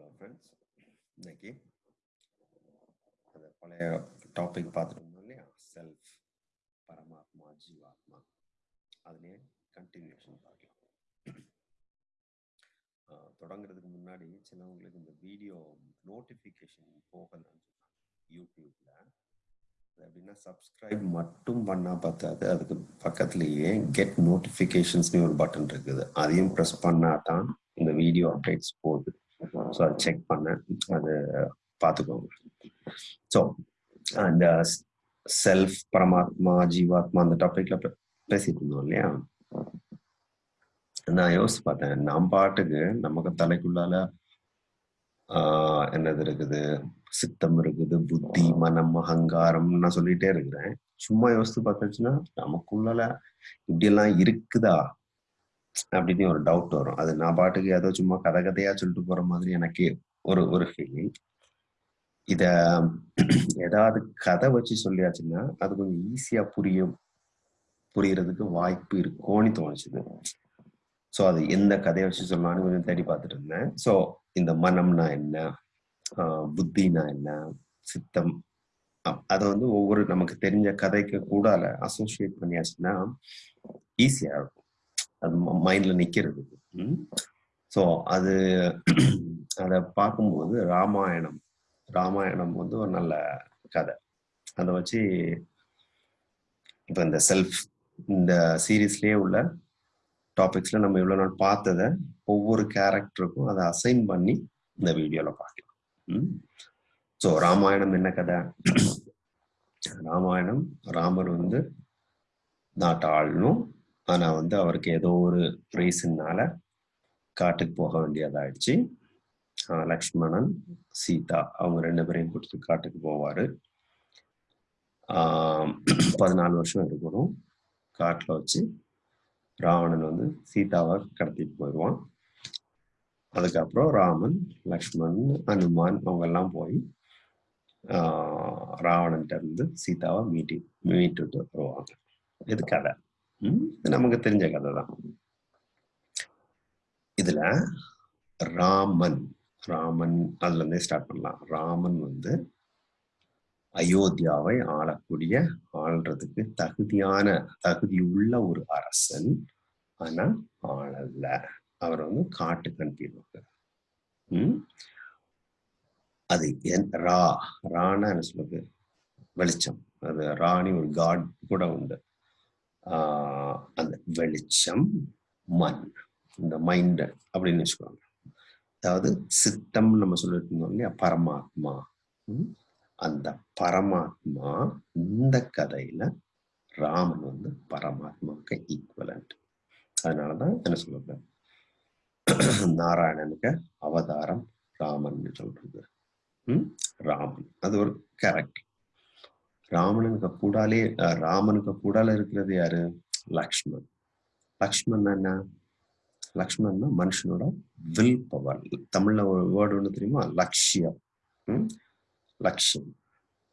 Hello friends இன்னைக்கு அந்த பழைய டாபிக் பார்த்துட்டு இருந்தோம் இல்லையா? செல்ஃப் பரமாத்மா ஜீவாத்மா. அதுலேயே கண்டினியூஷன் பார்க்கலாம். தொடங்குறதுக்கு முன்னாடி சிலவங்களுக்கு இந்த வீடியோ நோட்டிஃபிகேஷன் போகலன்னு சொன்னாங்க. யூடியூப்ல அது எப்படின்னா சப்ஸ்கிரைப் மட்டும் பண்ணால் பார்த்தாது அதுக்கு பக்கத்துலேயே கெட் நோட்டிஃபிகேஷன்ஸ்னு ஒரு பட்டன் இருக்குது. அதையும் ப்ரெஸ் பண்ணால் தான் இந்த வீடியோ அப்டேட்ஸ் போகுது. ஸோ அதை செக் பண்ணேன் அது பார்த்துக்கோங்க ஸோ அந்த செல்ஃப் பரமாத்மா ஜீவாத்மா அந்த டாபிக்ல பேசிட்டு இருந்தோம் இல்லையா? நான் யோசிச்சு பார்த்தேன் நாம் பாட்டுக்கு நமக்கு தலைக்குள்ளால ஆஹ் என்னது இருக்குது? சித்தம் இருக்குது புத்தி மனம் அகங்காரம் நான் சொல்லிட்டே இருக்கிறேன். சும்மா யோசித்து பார்த்தாச்சுன்னா நமக்குள்ளால இப்படி எல்லாம் இருக்குதா? அப்படின்னு ஒரு டவுட் வரும். அது நான் பாட்டுக்கு ஏதோ சும்மா கதை கதையா சொல்லிட்டு போற மாதிரி எனக்கு ஒரு ஒரு ஃபீலிங் இத ஏதாவது கதை வச்சு சொல்லியாச்சுன்னா அது கொஞ்சம் ஈஸியா புரியும் புரியறதுக்கு வாய்ப்பு இருக்கும்னு தோணுச்சுது. ஸோ அது எந்த கதையை வச்சு சொல்லலாம்னு கொஞ்சம் தேடி பார்த்துட்டு இருந்தேன். ஸோ இந்த மனம்னா என்ன? புத்தினா என்ன? சித்தம்? அதை வந்து ஒவ்வொரு நமக்கு தெரிஞ்ச கதைக்கு கூடால அசோசியேட் பண்ணியாச்சுன்னா ஈஸியா இருக்கும். மைண்ட்ல நிக்கிறது. ஸோ அது அதை பார்க்கும்போது ராமாயணம் ராமாயணம் வந்து ஒரு நல்ல கதை. அதை வச்சு இப்போ இந்த செல்ஃப் இந்த சீரீஸ்லேயே உள்ள டாபிக்ஸ்ல நம்ம இவ்வளோ நாள் பார்த்ததை ஒவ்வொரு கேரக்டருக்கும் அதை அசைன் பண்ணி இந்த வீடியோல பார்க்கலாம். ஸோ ராமாயணம் என்ன கதை? ராமாயணம் ராமர் வந்து நாட்டை ஆளணும் ஆனால் வந்து அவருக்கு ஏதோ ஒரு ரீசன்னால காட்டுக்கு போக வேண்டியதாயிடுச்சு. லக்ஷ்மணன் சீதா அவங்க ரெண்டு பேரையும் கொடுத்து காட்டுக்கு போவார். பதினாலு வருஷம் இருக்கணும். காட்டில் வச்சு ராவணன் வந்து சீதாவை கடத்திட்டு போயிடுவான். அதுக்கப்புறம் ராமன் லக்ஷ்மணன் அனுமான் அவங்க எல்லாம் போய் ராவணன் இருந்து சீதாவை மீட்டி மீட்டுட்டு வருவாங்க. இது கதை. நமக்கு தெரிஞ்ச கதை தான். இதுல ராமன் ராமன் அதுல இருந்தே ஸ்டார்ட் பண்ணலாம். ராமன் வந்து அயோத்தியாவை ஆளக்கூடிய ஆள்றதுக்கு தகுதியான தகுதி உள்ள ஒரு அரசன் ஆனா ஆளல்ல அவர் வந்து காட்டுக்கு அனுப்பிடுவாங்க உம் அது என் ரா ரானா என்ன சொல்லுது வெளிச்சம். அது ராணி ஒரு காட் கூட உண்டு. அந்த வெளிச்சம் மண் இந்த மைண்ட் அப்படின்னு வச்சுக்கோங்க. அதாவது சித்தம் நம்ம சொல்லிட்டு இருந்தோம் இல்லையா? பரமாத்மா. அந்த பரமாத்மா இந்த கதையில ராமன் வந்து பரமாத்மாவுக்கு ஈக்குவலண்ட் அதனாலதான் என்ன சொல்றது? நாராயணனுக்கு அவதாரம் ராமன் சொல்றது. ராமன். அது ஒரு கேரக்டர் ராமனுக்கு கூடாலே ராமனுக்கு கூடால இருக்கிறது யாரு? லக்ஷ்மண் லக்ஷ்மன் என்ன? லக்ஷ்மணன்னா மனுஷனோட வில் பவர் தமிழ்ல ஒரு வேர்டு ஒண்ணு தெரியுமா? லட்சியம். உம் லட்சியம்.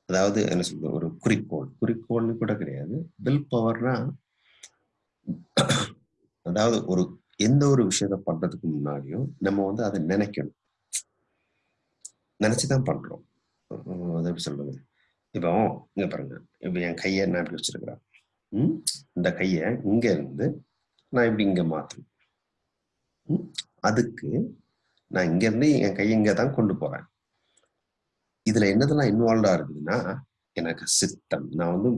அதாவது என்ன சொல்றது? ஒரு குறிக்கோள். குறிக்கோள்னு கூட கிடையாது. வில் பவர்னா அதாவது ஒரு எந்த ஒரு விஷயத்த பண்றதுக்கு முன்னாடியும் நம்ம வந்து அதை நினைக்கணும். நினைச்சுதான் பண்றோம். அது எப்படி சொல்றது? இப்போ இங்க பாருங்க. இப்போ என் கையை நான் இப்படி வச்சிருக்கிறேன். உம் இந்த கையை இங்க இருந்து நான் இப்படி இங்க மாத்தணும். அதுக்கு நான் இங்க இருந்து என் கையை இங்க தான் கொண்டு போறேன். இதுல என்னதெல்லாம் இன்வால்வ்டாக இருக்குதுன்னா எனக்கு சித்தம். நான் வந்து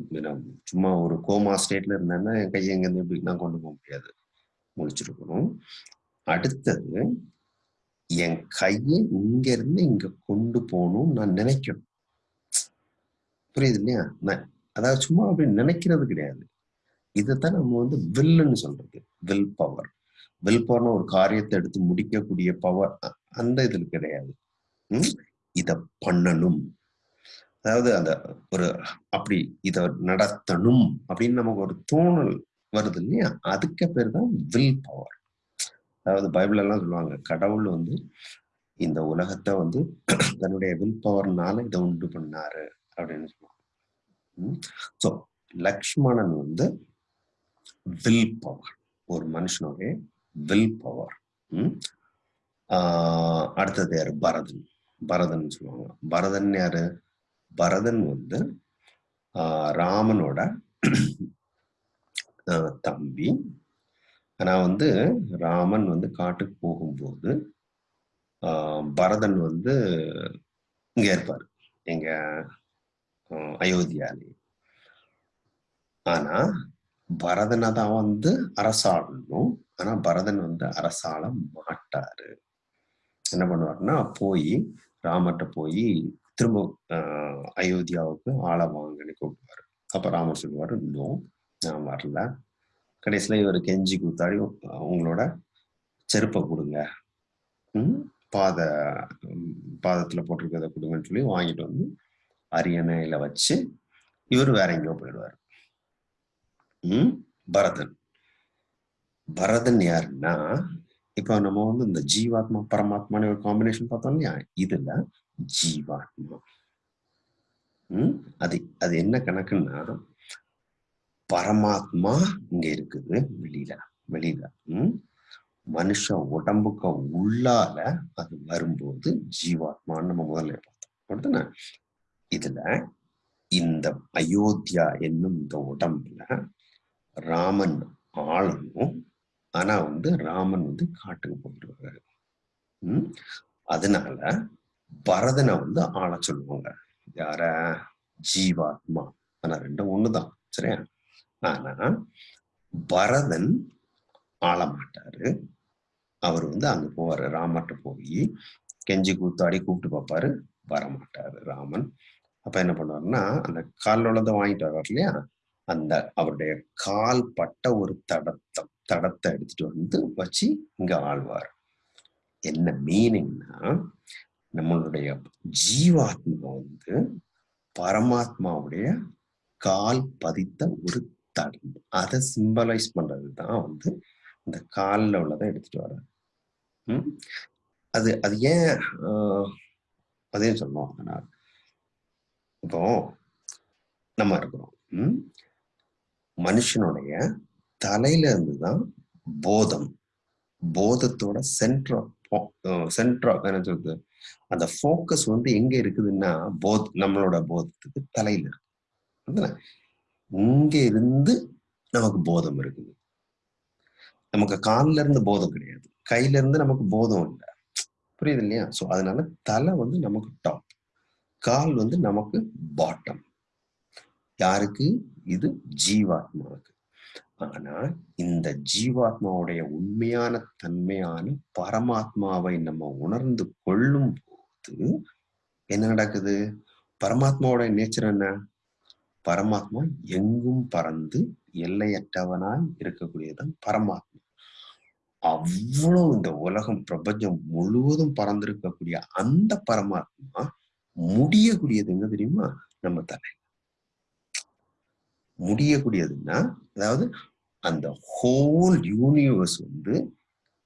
சும்மா ஒரு கோமா ஸ்டேட்ல இருந்தேன்னா என் கையை இங்க இருந்து இப்படி நான் கொண்டு போக முடியாது. முடிச்சிருக்கணும். அடுத்தது என் கையை இங்க இருந்து இங்க கொண்டு போகணும்னு நான் நினைக்கணும். புரியுது இல்லையா அதாவது சும்மா அப்படி நினைக்கிறது கிடையாது. இதைத்தான் நம்ம வந்து வில்லுன்னு சொல்றது. Will power. வில் பவர்னு ஒரு காரியத்தை எடுத்து முடிக்கக்கூடிய பவர் அந்த இதுல கிடையாது. உம் இத பண்ணணும். அதாவது அந்த ஒரு அப்படி இத நடத்தணும் அப்படின்னு நமக்கு ஒரு தோணல் வருது இல்லையா? அதுக்கு பேர் தான் வில் பவர். அதாவது பைபிள் எல்லாம் சொல்லுவாங்க கடவுள் வந்து இந்த உலகத்தை வந்து தன்னுடைய வில் பவர்னால இதை உண்டு பண்ணாரு அப்படின்னு சொல்லுவாங்க. ஸோ லக்ஷ்மணன் வந்து வில் பவர் ஒரு மனுஷனுடைய வில் பவர் அடுத்தது யாரு? பரதன். பரதன் சொல்லுவாங்க. பரதன் யாரு? பரதன் வந்து ராமனோட தம்பி. ஆனா வந்து ராமன் வந்து காட்டுக்கு போகும்போது பரதன் வந்து இங்க இருப்பார். எங்க அயோத்தியாலே. ஆனா பரதனை தான் வந்து அரசாடணும் ஆனா பரதன் வந்து அரசாள மாட்டாரு. என்ன பண்ணுவாருன்னா போய் ராமர்கிட்ட போய் திரும்ப ஆஹ் அயோத்தியாவுக்கு ஆளை வாங்கன்னு கூப்பிடுவாரு. அப்ப ராமர் சொல்லுவாரு நோ நான் வரல. கடைசியில இவர் கெஞ்சி கூத்தாடி உங்களோட செருப்பை கொடுங்க. பாத பாதத்துல போட்டிருக்கிறத கொடுங்கன்னு சொல்லி வாங்கிட்டு வந்து அரியணையில வச்சு இவர் வேற எங்கேயோ போயிடுவார். உம் பரதன். பரதன் யாருன்னா இப்ப நம்ம வந்து இந்த ஜீவாத்மா பரமாத்மான்னு ஒரு காம்பினேஷன் பார்த்தோம் இல்லையா? இதுல ஜீவாத்மா. உம் அது அது என்ன கணக்குன்னா பரமாத்மா இங்க இருக்குது வெளியில வெளியில. உம் மனுஷ உடம்புக்கு உள்ளால அது வரும்போது ஜீவாத்மான்னு நம்ம முதல்ல பார்த்தோம். இதுல இந்த அயோத்தியா என்னும் இந்த உடம்புல ராமன் ஆளணும். ஆனா வந்து ராமன் வந்து காட்டுக்கு போயிடுவாரு உம் அதனால பரதனை வந்து ஆள சொல்லுவாங்க. யார? ஜீவாத்மா. ஆனா ரெண்டும் ஒண்ணுதான். சரியா? ஆனா பரதன் ஆள மாட்டாரு. அவர் வந்து அங்க போவாரு. ராமர்கிட்ட போய் கெஞ்சி கூத்தாடி கூப்பிட்டு பார்ப்பாரு வர மாட்டாரு ராமன். அப்ப என்ன பண்ணுவாருன்னா அந்த காலில் உள்ளதை வாங்கிட்டு வர்றார் இல்லையா? அந்த அவருடைய கால் பட்ட ஒரு தடத்தம் தடத்தை எடுத்துட்டு வந்து வச்சு இங்க ஆழ்வார். என்ன மீனிங்னா நம்மளுடைய ஜீவாத்மா வந்து பரமாத்மாவுடைய கால் பதித்த ஒரு தடம். அதை சிம்பலைஸ் பண்றது தான் வந்து இந்த காலில் உள்ளதை எடுத்துட்டு வர ம்? அது அது ஏன் அதையும் சொன்னோம் ஆனால் இப்போ நம்ம இருக்கிறோம். மனுஷனுடைய தலையில இருந்து தான் போதம் போதத்தோட சென்ட்ரா சென்ட்ரா என்ன சொல்றது? அந்த ஃபோக்கஸ் வந்து எங்க இருக்குதுன்னா போத் நம்மளோட போதத்துக்கு தலையில இருக்கு. இங்க இருந்து நமக்கு போதம் இருக்குது. நமக்கு கால்ல இருந்து போதம் கிடையாது. கையில இருந்து நமக்கு போதம் இல்லை. புரியுது இல்லையா? சோ அதனால தலை வந்து நமக்கு டாப் கால் வந்து நமக்கு பாட்டம் யாருக்கு? இது ஜீவாத்மாவுக்கு. ஆனா இந்த ஜீவாத்மாவுடைய உண்மையான தன்மையான பரமாத்மாவை நம்ம உணர்ந்து கொள்ளும் போது என்ன நடக்குது? பரமாத்மாவுடைய நேச்சர் என்ன? பரமாத்மா எங்கும் பறந்து எல்லையற்றவனாய் இருக்கக்கூடியதான் பரமாத்மா. அவ்வளவு இந்த உலகம் பிரபஞ்சம் முழுவதும் பறந்திருக்கக்கூடிய அந்த பரமாத்மா முடியக்கூடியது எங்க தெரியுமா? நம்ம தலை. முடியக்கூடியதுன்னா அதாவது அந்த ஹோல் யூனிவர்ஸ் வந்து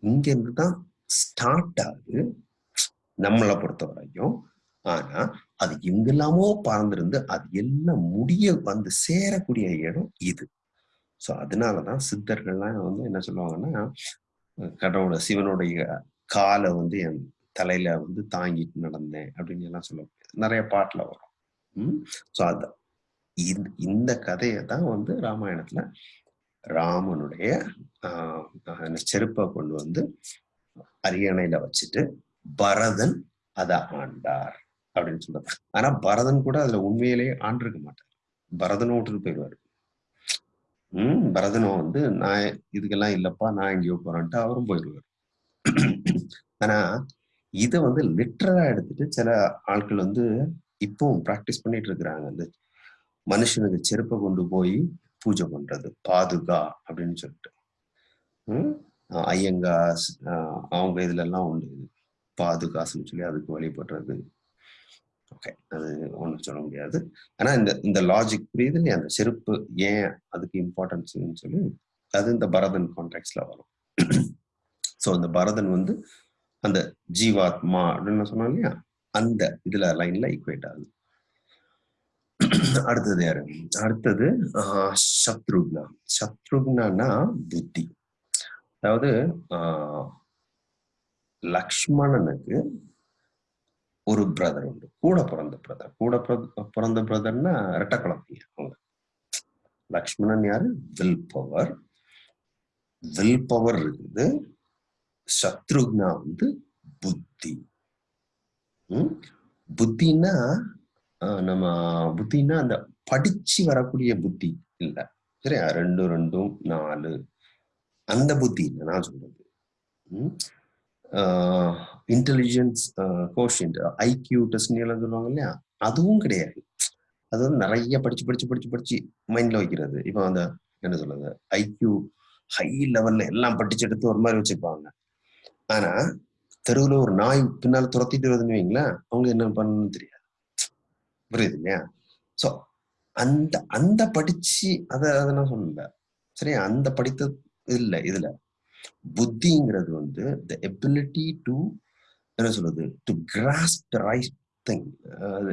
இங்க இருந்து தான் ஸ்டார்ட் ஆகுது. நம்மளை பொறுத்த வரைக்கும் ஆனா அது எங்கெல்லாமோ பறந்திருந்து அது எல்லாம் முடிய வந்து சேரக்கூடிய இடம் இது. சோ அதனாலதான் சித்தர்கள்லாம் வந்து என்ன சொல்லுவாங்கன்னா கடவுள சிவனுடைய காலை வந்து என் தலையில வந்து தாங்கிட்டு நடந்தேன் அப்படின்னு எல்லாம் சொல்லுவாங்க. நிறைய பாட்டுல வரும். உம் சோ அது இந்த இந்த கதையை தான் வந்து ராமாயணத்துல ராமனுடைய ஆஹ் செருப்பை கொண்டு வந்து அரியணையில வச்சுட்டு பரதன் அதை ஆண்டார் அப்படின்னு சொல்றாரு ஆனா பரதன் கூட அதுல உண்மையிலேயே ஆண்டிருக்க மாட்டார். பரதனும் விட்டுட்டு போயிடுவாரு. உம் பரதனும் வந்து நான் இதுக்கெல்லாம் இல்லப்பா நான் எங்கேயோ போறேன்ட்டு அவரும் போயிடுவார். ஆனா இதை வந்து லிட்டரலா எடுத்துட்டு சில ஆட்கள் வந்து இப்பவும் ப்ராக்டிஸ் பண்ணிட்டு இருக்கிறாங்க. அந்த மனுஷனுக்கு செருப்பை கொண்டு போய் பூஜை பண்றது பாதுகா அப்படின்னு சொல்லிட்டு. ஐயங்கா ஐயங்காஸ் அவங்க இதுல எல்லாம் உண்டு. பாதுகாசுன்னு சொல்லி அதுக்கு வழிபடுறது. ஓகே அது ஒன்றும் சொல்ல முடியாது. ஆனா இந்த இந்த லாஜிக் புரியுது இல்லையா? அந்த செருப்பு ஏன் அதுக்கு இம்பார்ட்டன்ஸ்னு சொல்லி அது இந்த பரதன் கான்டெக்ட்ல வரும். ஸோ அந்த பரதன் வந்து அந்த ஜீவாத்மா அப்படின்னு சொன்னோம் இல்லையா? அந்த இதுல லைன்ல ஈக்குவேட் ஆகுது. அடுத்தது யாரு? அடுத்தது ஆஹ் சத்ருக்னா. சத்ருக்னா புத்தி. அதாவது ஆஹ் லக்ஷ்மணனுக்கு ஒரு பிரதர் உண்டு. கூட பிறந்த பிரதர் கூட பிற- பிறந்த பிரதர்னா ரெட்ட குழந்தைங்க அவங்க. லக்ஷ்மணன் யாரு? வில் பவர் வில் பவர் இருக்குது. சத்ருக்னா வந்து புத்தி. ம்? புத்தின்னா ஆஹ், நம்ம புத்தின்னா அந்த படிச்சு வரக்கூடிய புத்தி இல்ல. சரியா? ரெண்டு ரெண்டும் நாலு. அந்த புத்தி இல்லை நான் சொல்றது. இன்டெலிஜென்ஸ் கோஷியன்ட் ஐக்யூ டெஸ்ட் எல்லாம் சொல்லுவாங்க இல்லையா? அதுவும் கிடையாது. அது வந்து நிறைய படிச்சு படிச்சு படிச்சு படிச்சு மைண்ட்ல வைக்கிறது. இப்போ அந்த என்ன சொல்றது? ஐக்யூ ஹை லெவல்ல எல்லாம் படிச்சு எடுத்து ஒரு மாதிரி வச்சுப்பாங்க. ஆனா தெருவுல ஒரு நாய் பின்னால துரத்திட்டு வருதுன்னு வைங்களேன் அவங்க என்ன பண்ணணும்னு தெரியாது. புரியுது இல்லையா? சோ அந்த அந்த படிச்சு அத அதை நான் சொல்லல. சரியா? அந்த படித்த இல்ல இதுல. புத்திங்கிறது வந்து த எபிலிட்டி டு என்ன சொல்றது? To cross the right thing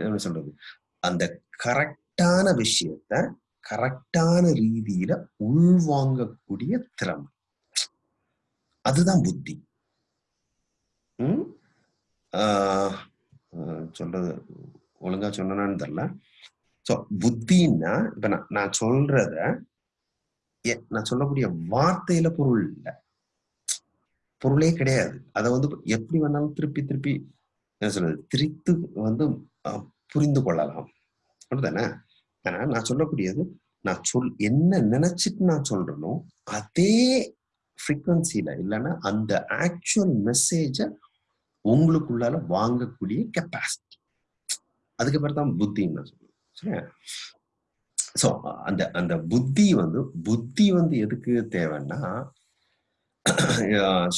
என்ன சொல்றது? அந்த கரெக்டான விஷயத்த கரெக்டான ரீதியில உள்வாங்கக்கூடிய திறமை. அதுதான் புத்தி. சொல்றது ஒழுங்கா சொன்னான்னு தெரியல. ஸோ புத்தின்னா இப்ப நான் நான் சொல்றத எ- நான் சொல்லக்கூடிய வார்த்தையில பொருள் இல்லை. பொருளே கிடையாது. அதை வந்து எப்படி வேணாலும் திருப்பி திருப்பி என்ன சொல்றது திரித்து வந்து அஹ், புரிந்து கொள்ளலாம். அப்படிதானே ஆனா நான் சொல்லக்கூடியது நான் சொல் என்ன நினைச்சிட்டு நான் சொல்றேனோ அதே ஃப்ரீக்வன்சியில இல்லைன்னா அந்த ஆக்சுவல் மெசேஜை உங்களுக்குள்ளால வாங்கக்கூடிய கெப்பாசிட்டி அதுக்கப்புறம் தான் புத்தின்னு நான் சொல்லுவேன் சரியா? ஸோ அந்த அந்த புத்தி வந்து புத்தி வந்து எதுக்கு தேவைன்னா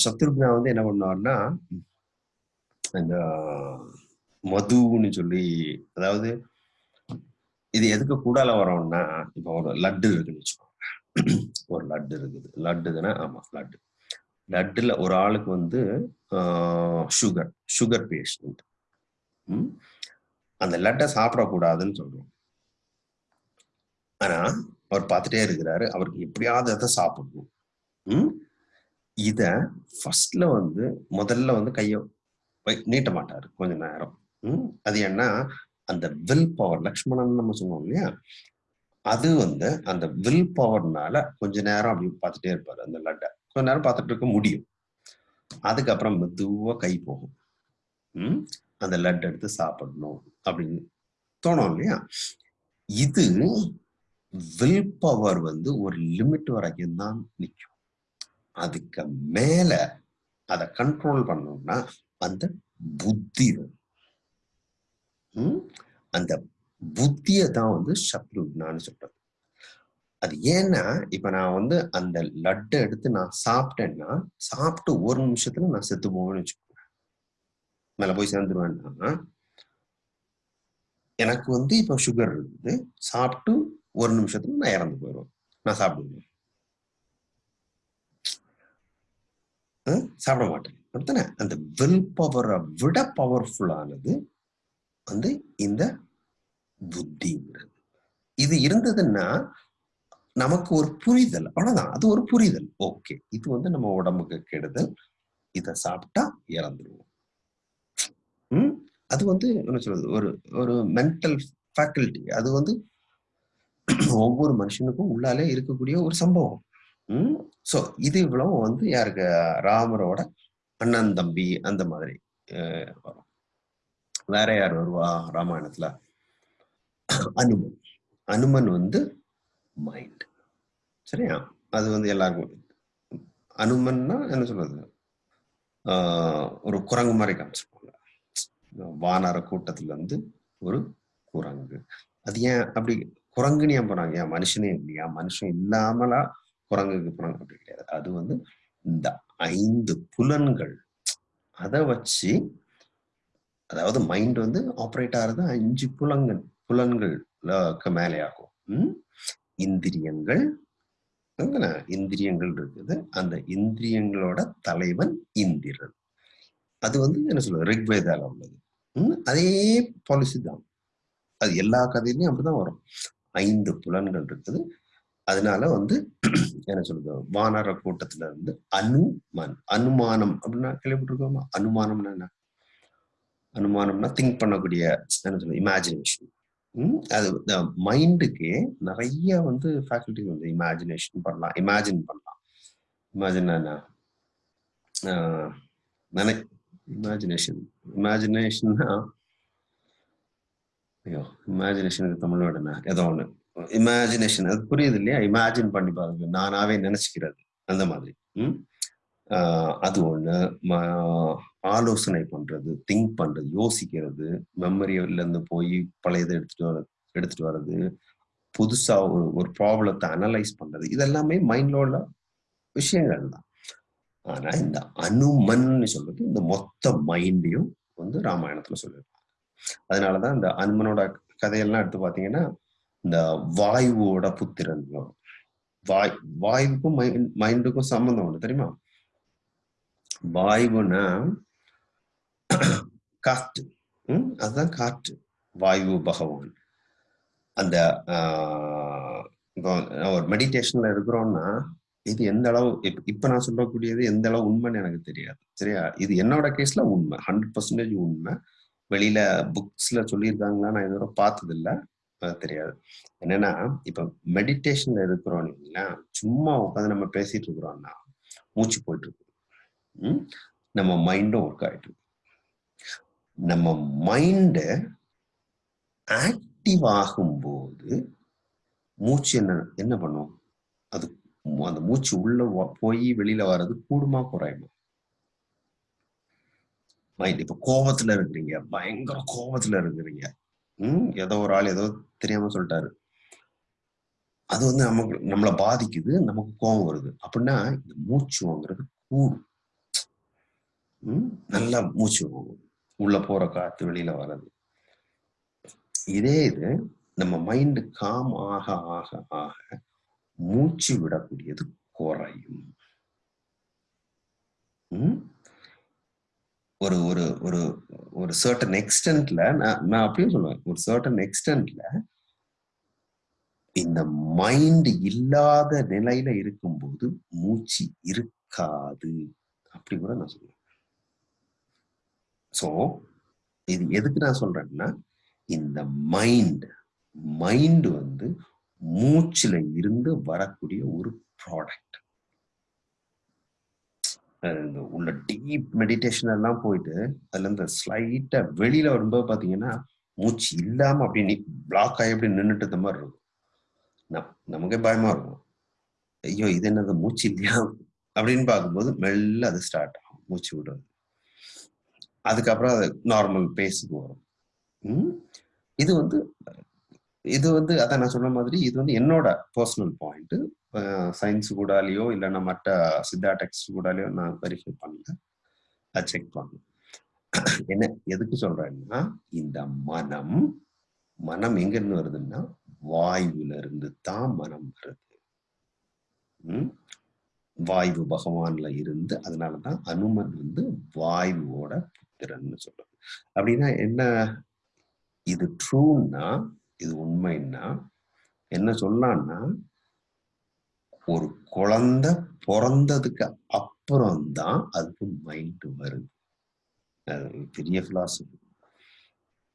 சத்ருக்னா வந்து என்ன பண்ணுவார்னா இந்த மதுன்னு சொல்லி அதாவது இது எதுக்கு கூடால வரோம்னா இப்போ ஒரு லட்டு இருக்குன்னு வச்சுக்கோங்க. ஒரு லட்டு இருக்குது. லட்டு தானே ஆமா லட்டு. லட்டில் ஒரு ஆளுக்கு வந்து சுகர் சுகர் பேஷண்ட் அந்த லட்டை சாப்பிடக்கூடாதுன்னு சொல்றோம். ஆனா அவர் பார்த்துட்டே இருக்கிறாரு. அவருக்கு எப்படியாவது அதை சாப்பிடணும். ம்? இத ஃபர்ஸ்ட்ல வந்து முதல்ல வந்து கையை நீட்ட மாட்டாரு கொஞ்ச நேரம். ம்? அது என்ன அந்த வில் பவர் லக்ஷ்மணன் நம்ம சொன்னோம் இல்லையா? அது வந்து அந்த வில் பவர்னால கொஞ்ச நேரம் அப்படி பார்த்துட்டே இருப்பாரு அந்த லட்டை. கொஞ்ச நேரம் பார்த்துட்டு இருக்க முடியும். அதுக்கப்புறம் மெதுவாக கை போகும். ம்? அந்த லட் எடுத்து சாப்பிடணும் அப்படின்னு தோணும் இல்லையா? இது வில் பவர் வந்து ஒரு லிமிட் வரைக்கும் தான் நிற்கும் அதுக்கு மேல அதை கண்ட்ரோல் பண்ணணும்னா அந்த புத்தி ம்? அந்த புத்தியை தான் வந்து சத்ருக்னான்னு சொல்றது அது ஏன்னா இப்ப நான் வந்து அந்த லட்டை எடுத்து நான் சாப்பிட்டேன்னா சாப்பிட்டு ஒரு நிமிஷத்துல நான் செத்து போவேன்னு வச்சுக்கோங்க. மேல போய் சேர்ந்துருவேன்னா எனக்கு வந்து இப்ப சுகர் இருக்குது. சாப்பிட்டு ஒரு நிமிஷத்துல நான் இறந்து போயிடுவேன். நான் சாப்பிடுவேன். சாப்பிட மாட்டேன். அப்படித்தானே? அந்த வில் பவரை விட பவர்ஃபுல்லானது வந்து இந்த புத்திங்கிறது. இது இருந்ததுன்னா நமக்கு ஒரு புரிதல். அவ்வளவுதான். அது ஒரு புரிதல். ஓகே. இது வந்து நம்ம உடம்புக்கு கெடுதல். இதை சாப்பிட்டா இறந்துருவோம். ம்? அது வந்து என்ன சொல்றது? ஒரு ஒரு மென்டல் ஃபேக்கல்ட்டி அது வந்து ஒவ்வொரு மனுஷனுக்கும் உள்ளாலே இருக்கக்கூடிய ஒரு சம்பவம். ம்? ஸோ இது இவ்வளவு வந்து யாருக்கு? ராமரோட அண்ணன் தம்பி அந்த மாதிரி வரும். வேற யார் வருவா? ராமாயணத்துல? அனுமன். அனுமன் வந்து மைண்ட் சரியா? அது வந்து எல்லாருக்கும் அனுமன்னா என்ன சொல்றது? ஆஹ் ஒரு குரங்கு மாதிரி காமிச்சிருப்பாங்க. வானர கூட்டத்துல இருந்து ஒரு குரங்கு. அது ஏன் அப்படி குரங்குன்னு ஏன் போனாங்க? ஏன் மனுஷனே இல்லையா? மனுஷன் இல்லாமலா குரங்குக்கு போனாங்க அப்படி கிடையாது. அது வந்து இந்த ஐந்து புலன்கள். அதை வச்சு அதாவது மைண்ட் வந்து ஆப்ரேட் ஆகிறது அஞ்சு புலங்கள் புலன்கள் மேலே ஆகும் இந்திரியங்கள். இந்திரியங்கள் இருக்குது. அந்த இந்திரியங்களோட தலைவன் இந்திரன். அது வந்து என்ன சொல்றது? ரிக்வேதால உள்ளது. அதே பாலிசி தான். அது எல்லா கதையிலையும் அப்படிதான் வரும். ஐந்து புலன்கள் இருக்குது. அதனால வந்து என்ன சொல்றது? வானர கூட்டத்துல இருந்து அனுமன். அனுமானம் அப்படின்னா கேள்விப்பட்டிருக்கோமா? அனுமானம்னா என்ன? அனுமானம்னா திங்க் பண்ணக்கூடிய என்ன சொல்றது? இமேஜினேஷன் அது மைண்டுக்கு நிறைய வந்து ஃபேக்கல்டி வந்து இமேஜினேஷன் பண்ணலாம். இமேஜின் பண்ணலாம். இமேஜின் என்ன? நினை இமேஜினேஷன் இமேஜினேஷன்னா ஐயோ இமேஜினேஷனுக்கு தமிழ் வேர்டு என்ன? ஏதோ ஒன்று இமேஜினேஷன் அது புரியுது இல்லையா? இமேஜின் பண்ணி பாருங்க. நானாவே நினைச்சுக்கிறது. அந்த மாதிரி. ம். அது ஒன்று ஆலோசனை பண்றது திங்க் பண்றது யோசிக்கிறது மெமரியில இருந்து போய் பழையதை எடுத்துட்டு வர எடுத்துட்டு வர்றது புதுசா ஒரு ஒரு ப்ராப்ளத்தை அனலைஸ் பண்றது இதெல்லாமே மைண்ட்ல உள்ள விஷயங்கள் தான். ஆனா இந்த அனுமன்னு சொல்றது இந்த மொத்த மைண்டையும் வந்து ராமாயணத்துல சொல்லியிருப்பாங்க அதனாலதான் இந்த அனுமனோட கதையெல்லாம் எடுத்து பாத்தீங்கன்னா இந்த வாயுவோட புத்திரன் வாய் வாயுக்கும் மைண்டுக்கும் சம்பந்தம் உண்டு தெரியுமா? வாயுனா காற்று. ம்? அதுதான் காற்று. வாயு பகவான். அந்த இப்போ ஒரு மெடிடேஷன்ல இருக்கிறோம்னா இது எந்த அளவு இப்ப நான் சொல்லக்கூடியது எந்த அளவு உண்மைன்னு எனக்கு தெரியாது. சரியா? இது என்னோட கேஸ்ல உண்மை. ஹண்ட்ரட் பர்சன்டேஜ் உண்மை. வெளியில புக்ஸ்ல சொல்லியிருக்காங்களா நான் இதுவரை பார்த்தது இல்லை தெரியாது. என்னன்னா இப்ப மெடிடேஷன்ல இருக்கிறோம் இல்லைங்களா? சும்மா உட்காந்து நம்ம பேசிட்டு இருக்கிறோம்னா மூச்சு போயிட்டு இருக்கு நம்ம மைண்டும் ஒர்க் ஆயிட்டு நம்ம மைண்ட ஆக்டிவ் ஆகும்போது மூச்சு என்ன என்ன பண்ணும்? அது அந்த மூச்சு உள்ள போய் வெளியில வர்றது கூடுமா குறையுமா? மைண்ட் இப்ப கோபத்துல இருக்கிறீங்க. பயங்கர கோபத்துல இருக்கிறீங்க. உம் ஏதோ ஒரு ஆள் ஏதோ தெரியாம சொல்லிட்டாரு. அது வந்து நமக்கு நம்மளை பாதிக்குது நமக்கு கோபம் வருது. அப்படின்னா இந்த மூச்சு வாங்குறது கூடும். நல்லா மூச்சு வாங்கும். உள்ள போற காத்து வெளியில வர்றது. இதே இது நம்ம மைண்டு காம் ஆக ஆக ஆக மூச்சு விடக்கூடியது குறையும். ஒரு ஒரு ஒரு ஒரு சர்டன் எக்ஸ்டென்ட்ல நான் நான் அப்படியும் சொல்லுவேன். ஒரு சர்டன் எக்ஸ்டென்ட்ல இந்த மைண்ட் இல்லாத நிலையில இருக்கும்போது மூச்சு இருக்காது. அப்படி கூட நான் சொல்லுவேன். ஸோ இது எதுக்கு நான் சொல்றேன்னா இந்த மைண்ட் மைண்ட் வந்து மூச்சில் இருந்து வரக்கூடிய ஒரு ப்ராடக்ட் இந்த உள்ள டீப் மெடிடேஷன் எல்லாம் போயிட்டு அதுல இருந்து ஸ்லைட்டா வெளியில வரும்போது பாத்தீங்கன்னா மூச்சு இல்லாம அப்படி நீ பிளாக் ஆகி அப்படி நின்றுட்டு இருந்த மாதிரி இருக்கும். நமக்கே பயமா இருக்கும். ஐயோ இது என்னது? மூச்சு இல்லையா? அப்படின்னு பார்க்கும்போது மெல்ல அது ஸ்டார்ட் ஆகும். மூச்சு விடுறது. அதுக்கப்புறம் அது நார்மல் பேஸுக்கு வரும். இது வந்து இது வந்து அதான் நான் சொன்ன மாதிரி இது வந்து என்னோட பர்சனல் பாயிண்ட் சயின்ஸ் கூடாலேயோ இல்லைன்னா மற்ற சித்தா டெக்ஸ்ட் கூடாலேயோ நான் வெரிஃபை பண்ணல. அதை செக் பண்ணேன் என்ன எதுக்கு சொல்றேன்னா இந்த மனம் மனம் எங்க இருந்து வருதுன்னா வாயுல இருந்து தான் மனம் வருது. உம் வாயு பகவான்ல இருந்து அதனாலதான் அனுமன் வந்து வாயுவோட புத்திரன்னு சொல்றது அப்படின்னா என்ன? இது ட்ரூன்னா இது உண்மைன்னா என்ன சொல்லான்னா ஒரு குழந்தை பிறந்ததுக்கு அப்புறம் தான் அதுக்கு மைண்ட் வருது. அது பெரிய பிலாசபி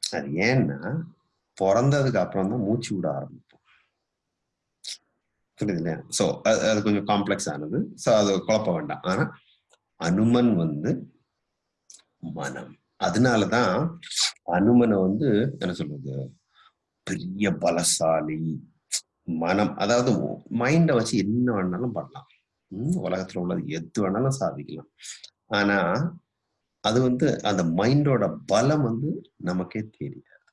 அது ஏன்னா பிறந்ததுக்கு அப்புறம் தான் மூச்சு விட ஆரம்பிப்போம். புரியுது இல்லையா? ஸோ அது அது கொஞ்சம் காம்ப்ளெக்ஸ் ஆனது. ஸோ அது குழப்ப வேண்டாம். ஆனா அனுமன் வந்து மனம். அதனாலதான் அனுமனை வந்து என்ன சொல்றது? பெரிய பலசாலி மனம். அதாவது மைண்டை வச்சு என்ன வேணாலும் பண்ணலாம். உலகத்துல உள்ளது எது வேணாலும் சாதிக்கலாம். ஆனா அது வந்து அந்த மைண்டோட பலம் வந்து நமக்கே தெரியாது.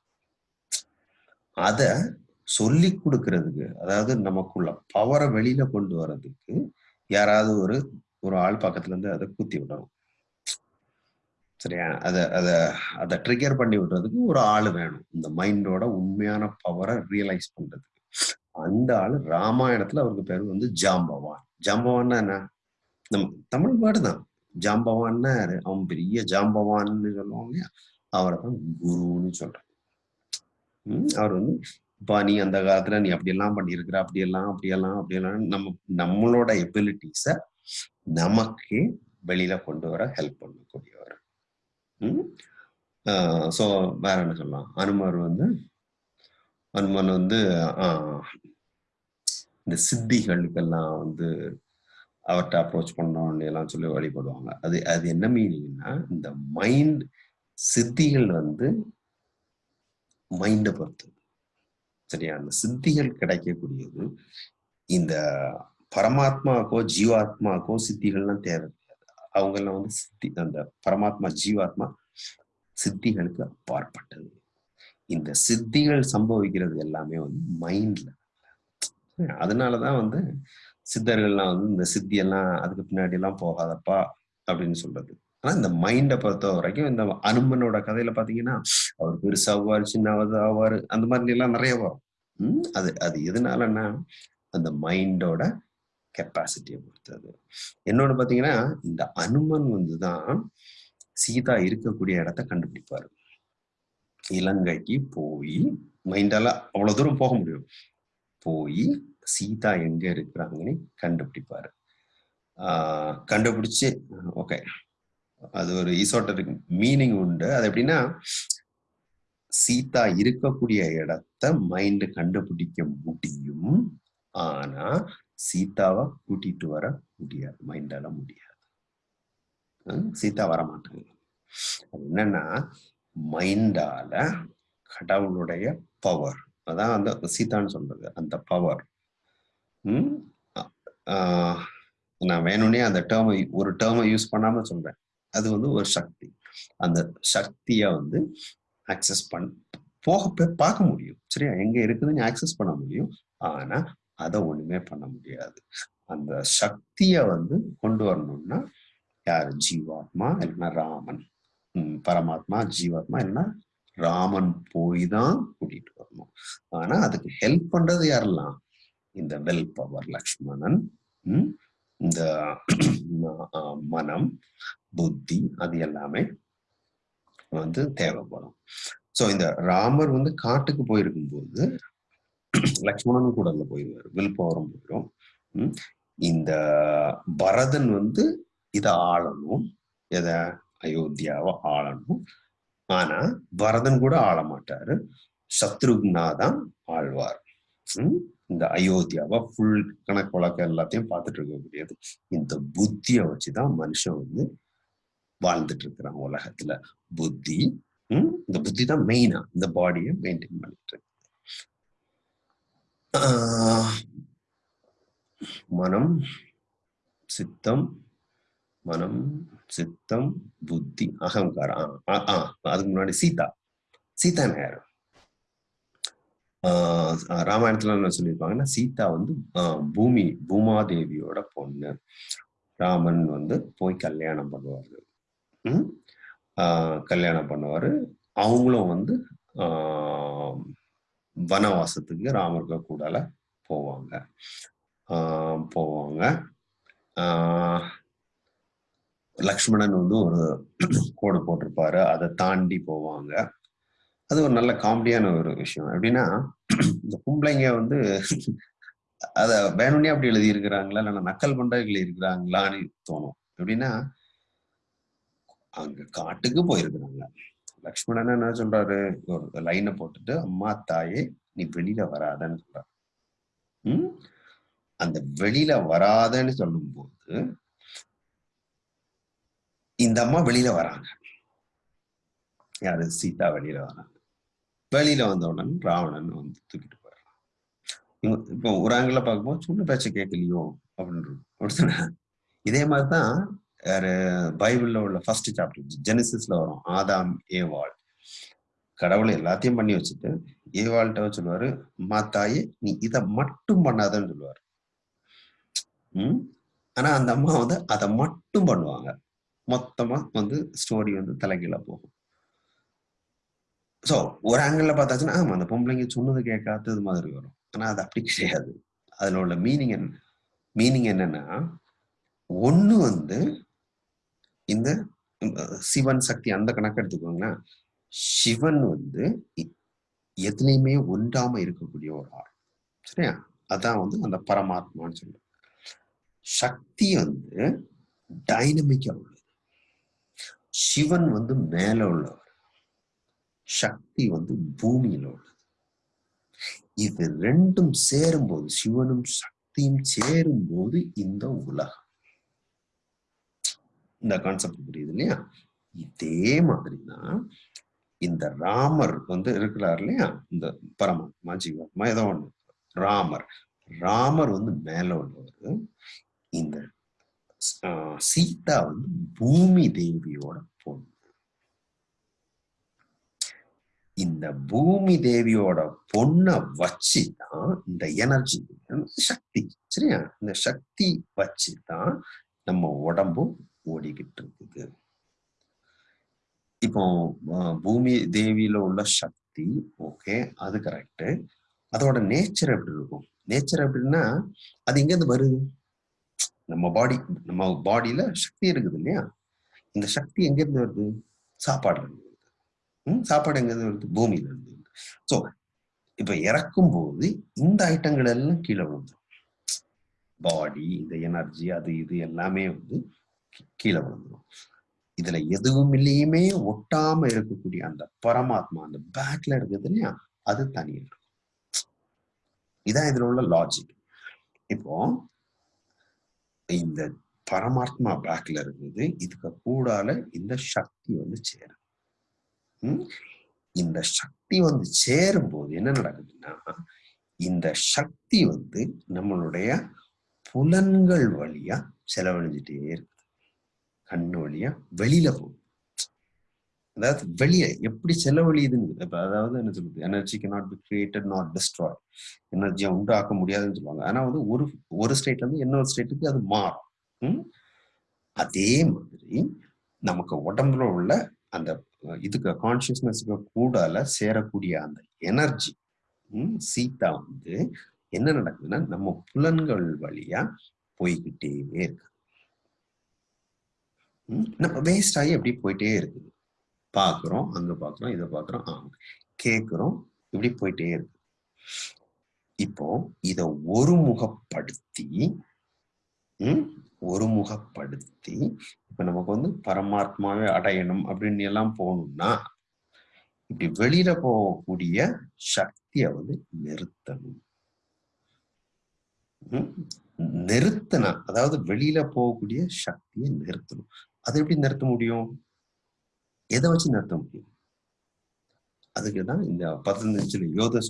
அத சொல்லி கொடுக்கறதுக்கு அதாவது நமக்குள்ள பவரை வெளியில கொண்டு வர்றதுக்கு யாராவது ஒரு ஒரு ஆள் பக்கத்துல இருந்து அதை குத்தி விடணும். சரியா? அத அத அதை ட்ரிகர் பண்ணி விடுறதுக்கு ஒரு ஆள் வேணும். இந்த மைண்டோட உண்மையான பவரை ரியலைஸ் பண்றதுக்கு. அந்த ஆள் ராமாயணத்துல அவருக்கு பேர் வந்து ஜாம்பவான். ஜாம்பவான்னா என்ன? நம்ம தமிழ் பாடு தான். ஜாம்பவான்னா அவன் பெரிய ஜாம்பவான்னு சொல்லுவாங்க அவரை தான் குருன்னு சொல்றான் அவர் வந்து இப்போ நீ அந்த காலத்துல நீ அப்படியெல்லாம் பண்ணியிருக்கிற அப்படியெல்லாம் அப்படியெல்லாம் அப்படியெல்லாம். நம்ம நம்மளோட எபிலிட்டிஸை நமக்கே வெளியில கொண்டு வர ஹெல்ப் பண்ணக்கூடியவர். ஸோ வேற என்ன சொல்லலாம்? அனுமர் வந்து அனுமன் வந்து ஆஹ், இந்த சித்திகளுக்கெல்லாம் வந்து அவர்கிட்ட அப்ரோச் பண்ணோம் எல்லாம் சொல்லி வழிபடுவாங்க. அது அது என்ன மீனிங்னா இந்த மைண்ட் சித்திகள் வந்து மைண்டை பொறுத்து. சரியா? அந்த சித்திகள் கிடைக்கக்கூடியது இந்த பரமாத்மாக்கோ ஜீவாத்மாக்கோ சித்திகள்லாம் தேவை. அவங்கெல்லாம் வந்து சித்தி அந்த பரமாத்மா ஜீவாத்மா சித்திகளுக்கு அப்பாற்பட்டது. இந்த சித்திகள் சம்பவிக்கிறது எல்லாமே வந்து மைண்ட்ல அதனாலதான் வந்து சித்தர்கள்லாம் வந்து இந்த சித்தி எல்லாம் அதுக்கு பின்னாடி எல்லாம் போகாதப்பா அப்படின்னு சொல்றது. ஆனா இந்த மைண்டை பொறுத்த வரைக்கும் இந்த அனுமனோட கதையில பாத்தீங்கன்னா அவர் பெருசாவாரு சின்னவது ஆவாரு அந்த மாதிரி எல்லாம் நிறைய வரும். உம் அது அது எதனாலன்னா அந்த மைண்டோட கெப்பாசிட்டியை பொறுத்தது. என்னோட பார்த்தீங்கன்னா இந்த அனுமன் வந்துதான் சீதா இருக்கக்கூடிய இடத்த கண்டுபிடிப்பாரு. இலங்கைக்கு போய் மைண்டால அவ்வளவு தூரம் போக முடியும். போய் சீதா எங்க இருக்கிறாங்கன்னு கண்டுபிடிப்பாரு. ஆஹ் கண்டுபிடிச்சு ஓகே. அது ஒரு ஈசோட்டருக்கு மீனிங் உண்டு. அது எப்படின்னா சீதா இருக்கக்கூடிய இடத்த மைண்ட் கண்டுபிடிக்க முடியும். ஆனா சீதாவை கூட்டிட்டு வர முடியாது மைண்டால முடியாது. சீதா வர மாட்டாங்க அது என்னன்னா மைண்டால கடவுளுடைய பவர் அதான் அந்த சீதான்னு சொல்றது அந்த பவர் உம் ஆஹ் நான் வேணும்னே அந்த டேர்மை ஒரு டேர்மை யூஸ் பண்ணாம சொல்றேன். அது வந்து ஒரு சக்தி. அந்த சக்தியை வந்து ஆக்சஸ் பண் போக பார்க்க முடியும். சரியா? எங்க இருக்குதுன்னு ஆக்சஸ் பண்ண முடியும். ஆனா அதை ஒண்ணுமே பண்ண முடியாது. அந்த சக்தியை வந்து கொண்டு வரணும்னா யாரு? ஜீவாத்மா இல்லைன்னா ராமன். பரமாத்மா ஜீவாத்மா இல்லைன்னா ராமன் போய் தான் கூட்டிட்டு வரணும். ஆனா அதுக்கு ஹெல்ப் பண்றது யாரெல்லாம்? இந்த வெல் பவர் லக்ஷ்மணன் இந்த மனம் புத்தி அது எல்லாமே வந்து தேவைப்படும். ஸோ இந்த ராமர் வந்து காட்டுக்கு போயிருக்கும் போது லக்ஷ்மணனும் கூட அதுல போயிடுவார் வில் பவரும் போயிடும் இந்த பரதன் வந்து இத ஆளணும். எதை? அயோத்தியாவை ஆளணும். ஆனா பரதன் கூட ஆள மாட்டாரு. சத்ருக்னா தான் ஆழ்வார் இந்த அயோத்தியாவை ஃபுல் கணக்கு வழக்கு எல்லாத்தையும் பார்த்துட்டு இருக்கக்கூடியது இந்த புத்தியை வச்சுதான் மனுஷன் வந்து வாழ்ந்துட்டு இருக்கிறான் உலகத்துல. புத்தி இந்த புத்தி தான் மெயினா இந்த பாடியை மெயின்டைன் பண்ணிட்டு இருக்கு. மனம் சித்தம் மனம் சித்தம் புத்தி அகங்காரம். அதுக்கு முன்னாடி சீதா. சீதா யாரு? ஆஹ் ராமாயணத்துல என்ன சொல்லியிருப்பாங்கன்னா சீதா வந்து ஆஹ் பூமி பூமாதேவியோட பொண்ணு. ராமன் வந்து போய் கல்யாணம் பண்ணுவாரு. ஆஹ் கல்யாணம் பண்ணுவாரு. அவங்களும் வந்து ஆஹ் வனவாசத்துக்கு ராமர்க கூடால போவாங்க. ஆஹ் போவாங்க. ஆஹ் லக்ஷ்மணன் வந்து ஒரு கோடு போட்டிருப்பாரு. அதை தாண்டி போவாங்க. அது ஒரு நல்ல காமெடியான ஒரு விஷயம். எப்படின்னா இந்த பொம்பளைங்க வந்து அத வேணும்னே அப்படி எழுதி இருக்கிறாங்களா இல்லைன்னா நக்கல் பண்றவர்கள் எழுதி இருக்கிறாங்களான்னு தோணும். எப்படின்னா அங்க காட்டுக்கு போயிருக்கிறாங்க. லக்ஷ்மணன் என்ன சொல்றாரு? ஒரு லைனை போட்டுட்டு அம்மா தாயே நீ வெளியில வராதன்னு சொல்றாரு. உம் அந்த வெளியில வராதன்னு சொல்லும் போது இந்த அம்மா வெளியில வராங்க. யாரு? சீதா வெளியில வராங்க. வெளியில வந்த உடனே ராவணன் வந்து தூக்கிட்டு போயிடுறான். இவங்க இப்போ ஒரு ஆங்கில பார்க்கும்போது சொன்ன பேச்சை கேட்கலையோ? அப்படின்னு அப்படித்தானே? இதே மாதிரிதான் வேற பைபிள்ல உள்ள ஃபர்ஸ்ட் சாப்டர் ஜெனிசிஸ்ல வரும் ஆதாம் ஏவாள். கடவுளை எல்லாத்தையும் பண்ணி வச்சுட்டு ஏவாள்கிட்ட சொல்லுவாரு அம்மா நீ இதை மட்டும் பண்ணாதன்னு சொல்லுவாரு. உம் ஆனா அந்த அம்மா வந்து அதை மட்டும் பண்ணுவாங்க. மொத்தமா வந்து ஸ்டோரி வந்து தலைகீழ போகும். சோ ஒரு ஆங்கிள் பார்த்தாச்சுன்னா ஆமா அந்த பொம்பளைங்க சொன்னது கேட்காதது மாதிரி வரும். ஆனா அது அப்படி கிடையாது. அதுல உள்ள மீனிங் என்ன? மீனிங் என்னன்னா ஒண்ணு வந்து இந்த சிவன் சக்தி அந்த கணக்கு எடுத்துக்கோங்களேன். சிவன் வந்து எதுலையுமே ஒன்றாம இருக்கக்கூடிய ஒரு ஆள். சரியா? அதான் வந்து அந்த பரமாத்மான்னு சொல்லுவோம் சக்தி வந்து டைனமிக்கா உள்ளது. சிவன் வந்து மேல உள்ளவர். சக்தி வந்து பூமியில உள்ளது. இது ரெண்டும் சேரும்போது சிவனும் சக்தியும் சேரும்போது இந்த உலகம். இந்த கான்செப்ட் புரியுது இல்லையா? இதே மாதிரிதான் இந்த ராமர் வந்து இருக்கிறார் இல்லையா? இந்த பரமாத்மா ஜீவாத்மா ஏதோ ஒண்ணு. ராமர். ராமர் வந்து மேல உள்ளவர். இந்த ஆஹ், சீதா வந்து பூமி தேவியோட பொண்ணு. இந்த பூமி தேவியோட பொண்ணை வச்சு தான் இந்த எனர்ஜி சக்தி சரியா? இந்த சக்தி வச்சு தான் நம்ம உடம்பும் ஓடிக்கிட்டு இருக்குது இப்போ பூமி தேவியில உள்ள சக்தி ஓகே அது கரெக்ட் அதோட நேச்சர் எப்படி இருக்கும்? நேச்சர் எப்படின்னா அது எங்க இருந்து வருது? நம்ம பாடி நம்ம பாடியில சக்தி இருக்குது இல்லையா? இந்த சக்தி எங்க இருந்து வருது? சாப்பாடுல இருந்து வருது. ம், சாப்பாடு எங்கிருந்து வருது? பூமியில இருந்து வருது. ஸோ இப்ப இறக்கும் போது இந்த ஐட்டங்கள் எல்லாம் கீழே விழுந்துடும் பாடி இந்த எனர்ஜி அது இது எல்லாமே வந்து கீழே விழுந்துரும். இதுல எதுவும் இல்லையுமே ஒட்டாம இருக்கக்கூடிய அந்த பரமாத்மா அந்த பேக்ல இருக்குது இல்லையா? அது தனியா இருக்கும் இதான் இதுல உள்ள லாஜிக் இப்போ இந்த பரமாத்மா பேக்ல இருக்குது இதுக்கு கூடால இந்த சக்தி வந்து சேரும். இந்த சக்தி வந்து சேரும் போது என்ன நடக்குதுன்னா இந்த சக்தி வந்து நம்மளுடைய புலன்கள் வழியா செலவழிஞ்சிட்டே இருக்கு. கண்ணு வழியா வெளியில போகும் அதாவது வெளியே எப்படி செலவழியுதுங்கிறது. அதாவது என்ன சொல்றது? Energy cannot be created not destroy எனர்ஜியை உண்டாக்க முடியாதுன்னு சொல்லுவாங்க. ஆனா வந்து ஒரு ஒரு ஸ்டேட்ல இருந்து இன்னொரு ஸ்டேட்டுக்கு அது மாறும். அதே மாதிரி நமக்கு உடம்புல உள்ள அந்த இதுக்கு கான்சியஸ்னஸ்க்கு கூடால சேரக்கூடிய அந்த எனர்ஜி சீதா வந்து என்ன நடக்குதுன்னா நம்ம புலன்கள் வழியா போய்கிட்டே இருக்கு. நம்ம வேஸ்ட் ஆகி அப்படியே போயிட்டே இருக்குது. பாக்குறோம் அங்க பாக்குறோம் இதை பாக்குறோம் ஆ. கேக்குறோம் இப்படி போயிட்டே இருக்கு. இப்போ இத ஒருமுகப்படுத்தி ஒருமுகப்படுத்தி இப்ப நமக்கு வந்து பரமாத்மாவே அடையணும் அப்படின்னு எல்லாம் போகணும்னா இப்படி வெளியில போகக்கூடிய சக்தியை வந்து நிறுத்தணும். ம், நிறுத்தினா அதாவது வெளியில போகக்கூடிய சக்தியை நிறுத்தணும். அதை எப்படி நிறுத்த முடியும்? எதை வச்சு நிறுத்த முடியும்? அதுக்கு தான் இந்த பதஞ்சலி யோக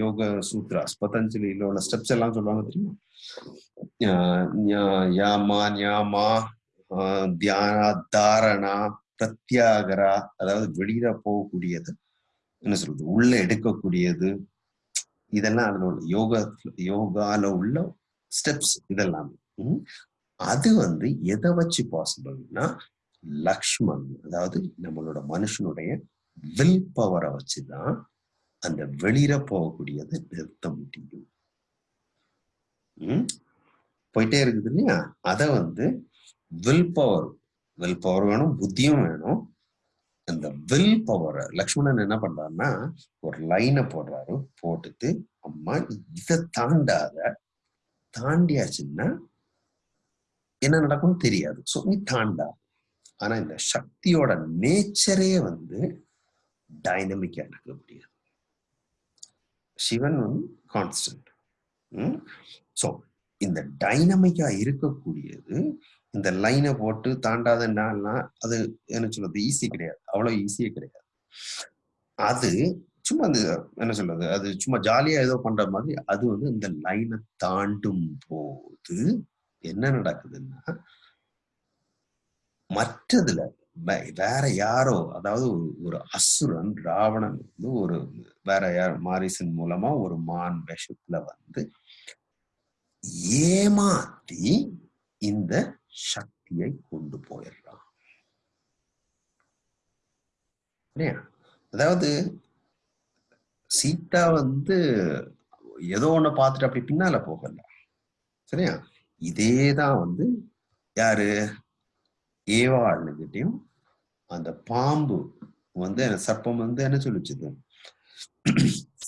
யோக சூத்ராஸ் பதஞ்சலியில உள்ள ஸ்டெப்ஸ் எல்லாம் சொல்லுவாங்க தெரியுமா? யாமா ஞாமா ஆஹ் தியானா தாரணா பிரத்யாகரா அதாவது வெளியில போகக்கூடியது. என்ன சொல்றது? உள்ள எடுக்கக்கூடியது. இதெல்லாம் அதுல உள்ள யோகா யோகால உள்ள ஸ்டெப்ஸ் இதெல்லாம். அது வந்து எதை வச்சு பாசிபிள்னா லக்ஷ்மன் அதாவது நம்மளோட மனுஷனுடைய வில் பவரை வச்சுதான் அந்த வெளியில போகக்கூடியதை நிறுத்த முடியும். ம்? போயிட்டே இருக்குது இல்லையா? அதை வந்து வில் பவர் வில் பவர் வேணும் புத்தியும் வேணும். அந்த வில் பவரை லக்ஷ்மணன் என்ன பண்றாருன்னா ஒரு லைனை போடுறாரு போட்டுட்டு அம்மா இதை தாண்டாத தாண்டியாச்சுன்னா என்ன நடக்கும்னு தெரியாது. ஸோ நீ தாண்டா. ஆனா இந்த சக்தியோட நேச்சரே வந்து டைனமிக்கா இருக்கக்கூடியது சிவன் வந்து கான்ஸ்டன்ட் ஸோ இந்த டைனமிக்கா இருக்கக்கூடியது இந்த லைனை போட்டு தாண்டாதுன்னா அது என்ன சொல்றது ஈஸி கிடையாது. அவ்வளவு ஈஸியே கிடையாது. அது சும்மா அந்த என்ன சொல்றது அது சும்மா ஜாலியா ஏதோ பண்ற மாதிரி அது வந்து இந்த லைனை தாண்டும் போது என்ன நடக்குதுன்னா மற்றதுல வே- வேற யாரோ அதாவது ஒரு- அசுரன் ராவணன் வந்து ஒரு வேற யார் மாரிசன் மூலமா ஒரு மான் விஷத்துல வந்து ஏமாத்தி இந்த சக்தியை கொண்டு போயிடுறான். அதாவது சீதா வந்து ஏதோ ஒண்ணு பார்த்துட்டு அப்படி பின்னால போகல. சரியா? இதேதான் வந்து யாரு? ஏவாளுகிட்டையும் அந்த பாம்பு வந்து சர்ப்பம் வந்து என்ன சொல்லிச்சுது?